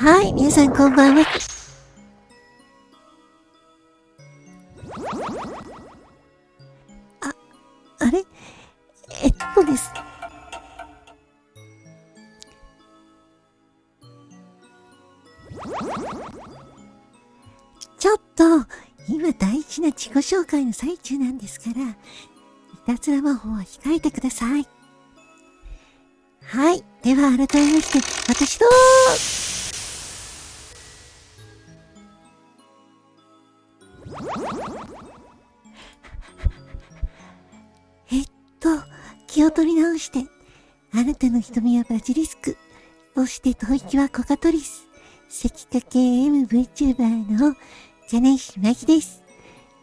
はい、皆さんこんばんは。あ、あれ？えっとです。ちょっと、今大事な自己紹介の最中なんですから、いたずら魔法は控えてください。はい。では改めまして、私と気を取り直して、あなたの瞳はバジリスク、そして吐息はコカトリス、赤化系 MVTuber の金石真希です。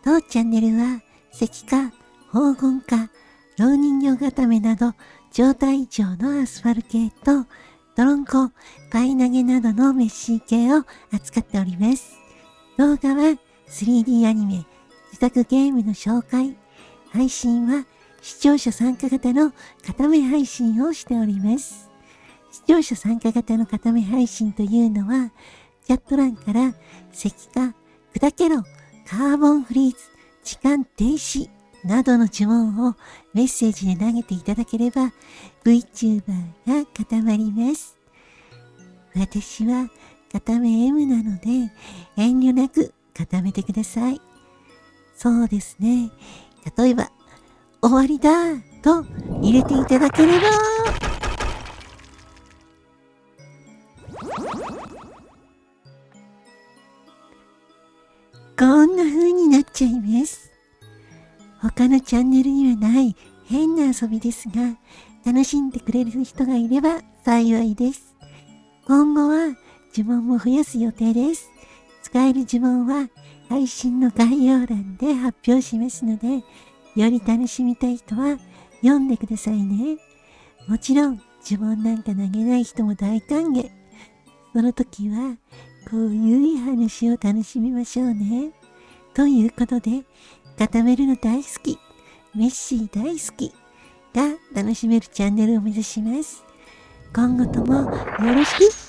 当チャンネルは、石化、黄金化、老人形固めなど、状態異常のアスファル系と、ドロンコ、パイ投げなどのメッシー系を扱っております。動画は 3D アニメ、自宅ゲームの紹介、配信は視聴者参加型の固め配信をしております。視聴者参加型の固め配信というのは、チャット欄から石化、砕けろ、カーボンフリーズ、時間停止などの呪文をメッセージで投げていただければ VTuber が固まります。私は固め M なので遠慮なく固めてください。そうですね。例えば、終わりだと入れていただければこんな風になっちゃいます。他のチャンネルにはない変な遊びですが、楽しんでくれる人がいれば幸いです。今後は呪文も増やす予定です。使える呪文は配信の概要欄で発表しますので、より楽しみたい人は読んでくださいね。もちろん呪文なんか投げない人も大歓迎。その時はこういう話を楽しみましょうね。ということで、固めるの大好き、メッシー大好きが楽しめるチャンネルを目指します。今後ともよろしく